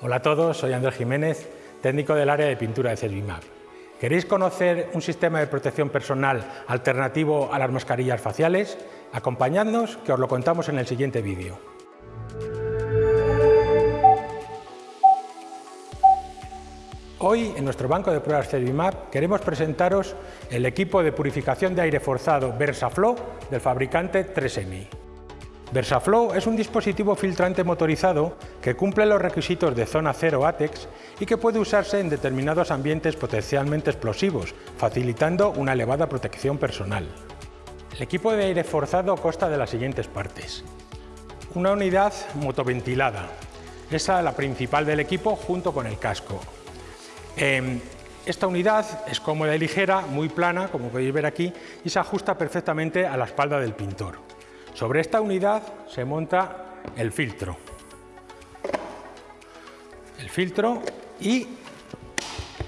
Hola a todos, soy Andrés Jiménez, técnico del área de pintura de Servimap. ¿Queréis conocer un sistema de protección personal alternativo a las mascarillas faciales? Acompañadnos que os lo contamos en el siguiente vídeo. Hoy, en nuestro banco de pruebas Servimap, queremos presentaros el equipo de purificación de aire forzado VersaFlow del fabricante 3M. VersaFlow es un dispositivo filtrante motorizado que cumple los requisitos de zona cero ATEX y que puede usarse en determinados ambientes potencialmente explosivos, facilitando una elevada protección personal. El equipo de aire forzado consta de las siguientes partes. Una unidad motoventilada, esa es la principal del equipo junto con el casco. Em, esta unidad es cómoda y ligera, muy plana, como podéis ver aquí, y se ajusta perfectamente a la espalda del pintor. Sobre esta unidad se monta el filtro. El filtro y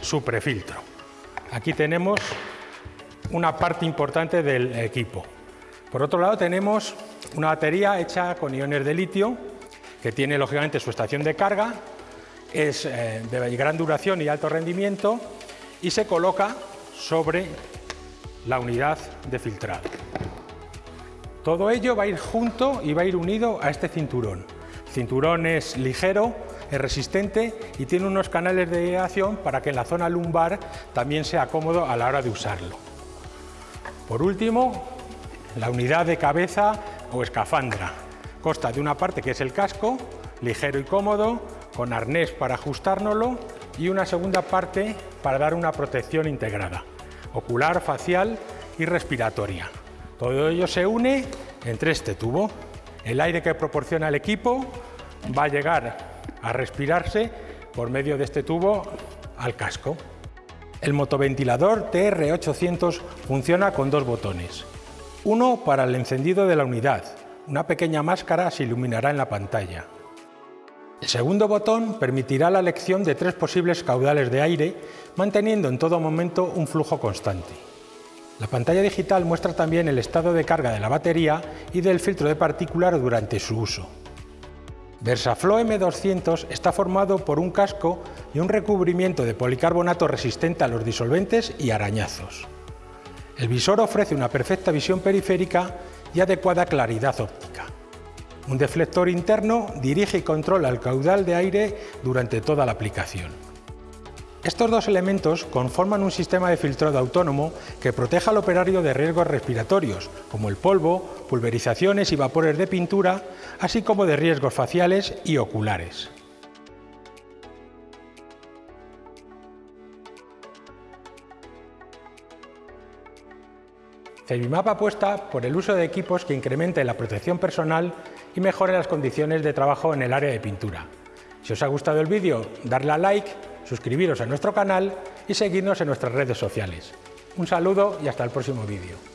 su prefiltro. Aquí tenemos una parte importante del equipo. Por otro lado tenemos una batería hecha con iones de litio que tiene lógicamente su estación de carga, es eh, de gran duración y alto rendimiento y se coloca sobre la unidad de filtrado. Todo ello va a ir junto y va a ir unido a este cinturón. El cinturón es ligero, es resistente y tiene unos canales de aireación para que en la zona lumbar también sea cómodo a la hora de usarlo. Por último, la unidad de cabeza o escafandra. Consta de una parte que es el casco, ligero y cómodo, con arnés para ajustárnoslo y una segunda parte para dar una protección integrada, ocular, facial y respiratoria. Todo ello se une entre este tubo. El aire que proporciona el equipo va a llegar a respirarse por medio de este tubo al casco. El motoventilador TR800 funciona con dos botones. Uno para el encendido de la unidad. Una pequeña máscara se iluminará en la pantalla. El segundo botón permitirá la elección de tres posibles caudales de aire, manteniendo en todo momento un flujo constante. La pantalla digital muestra también el estado de carga de la batería y del filtro de partículas durante su uso. VersaFlow M200 está formado por un casco y un recubrimiento de policarbonato resistente a los disolventes y arañazos. El visor ofrece una perfecta visión periférica y adecuada claridad óptica. Un deflector interno dirige y controla el caudal de aire durante toda la aplicación. Estos dos elementos conforman un sistema de filtrado autónomo que protege al operario de riesgos respiratorios, como el polvo, pulverizaciones y vapores de pintura, así como de riesgos faciales y oculares. Cebimap apuesta por el uso de equipos que incrementen la protección personal y mejoren las condiciones de trabajo en el área de pintura. Si os ha gustado el vídeo, darle a like suscribiros a nuestro canal y seguirnos en nuestras redes sociales. Un saludo y hasta el próximo vídeo.